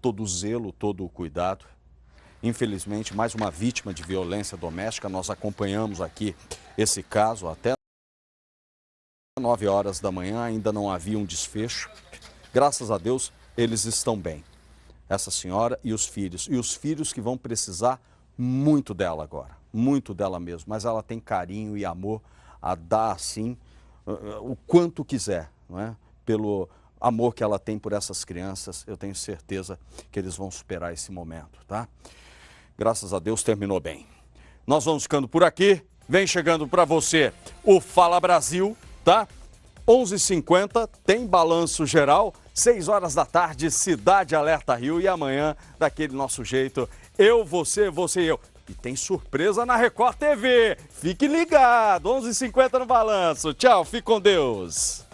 todo o zelo, todo o cuidado. Infelizmente, mais uma vítima de violência doméstica. Nós acompanhamos aqui esse caso até 9 horas da manhã, ainda não havia um desfecho. Graças a Deus, eles estão bem. Essa senhora e os filhos. E os filhos que vão precisar muito dela agora, muito dela mesmo. Mas ela tem carinho e amor a dar, assim, o quanto quiser, não é? Pelo amor que ela tem por essas crianças, eu tenho certeza que eles vão superar esse momento, tá? Graças a Deus terminou bem. Nós vamos ficando por aqui. Vem chegando para você o Fala Brasil, tá? 11h50 tem balanço geral, 6 horas da tarde, Cidade Alerta Rio e amanhã, daquele nosso jeito, eu, você, você e eu. E tem surpresa na Record TV. Fique ligado, 11h50 no balanço. Tchau, fique com Deus.